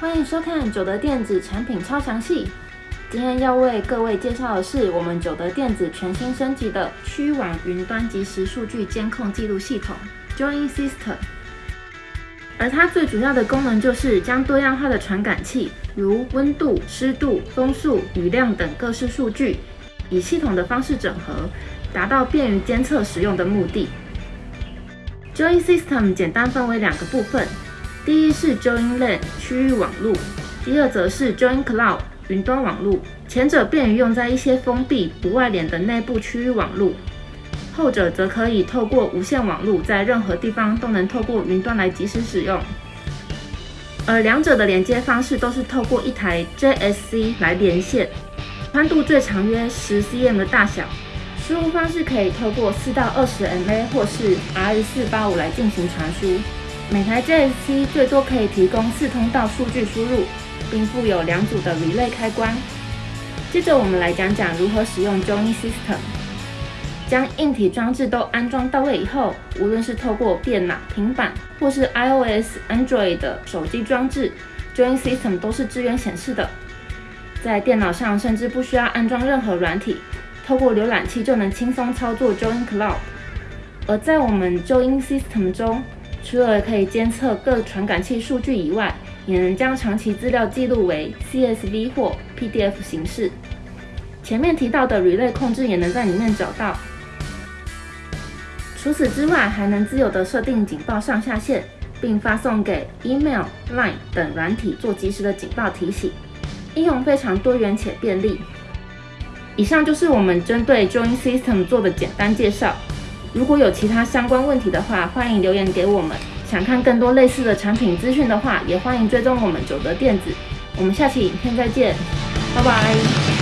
欢迎收看九德电子产品超详细。今天要为各位介绍的是我们九德电子全新升级的区网云端即时数据监控记录系统 Join System。而它最主要的功能就是将多样化的传感器，如温度、湿度、风速、雨量等各式数据，以系统的方式整合，达到便于监测使用的目的。Join System 简单分为两个部分。第一是 Join LAN 区域网络，第二则是 Join Cloud 云端网络。前者便于用在一些封闭不外联的内部区域网络，后者则可以透过无线网络，在任何地方都能透过云端来即时使用。而两者的连接方式都是透过一台 JSC 来连线，宽度最长约十 cm 的大小，输入方式可以透过四到二十 MA 或是 RS 四八五来进行传输。每台 JSC 最多可以提供四通道数据输入，并附有两组的 Relay 开关。接着我们来讲讲如何使用 Join System。将硬体装置都安装到位以后，无论是透过电脑、平板或是 iOS、Android 的手机装置，Join System 都是支援显示的。在电脑上甚至不需要安装任何软体，透过浏览器就能轻松操作 Join Cloud。而在我们 Join System 中，除了可以监测各传感器数据以外，也能将长期资料记录为 CSV 或 PDF 形式。前面提到的 Relay 控制也能在里面找到。除此之外，还能自由的设定警报上下限，并发送给 Email、Line 等软体做及时的警报提醒。应用非常多元且便利。以上就是我们针对 Join System 做的简单介绍。如果有其他相关问题的话，欢迎留言给我们。想看更多类似的产品资讯的话，也欢迎追踪我们九德电子。我们下期影片再见，拜拜。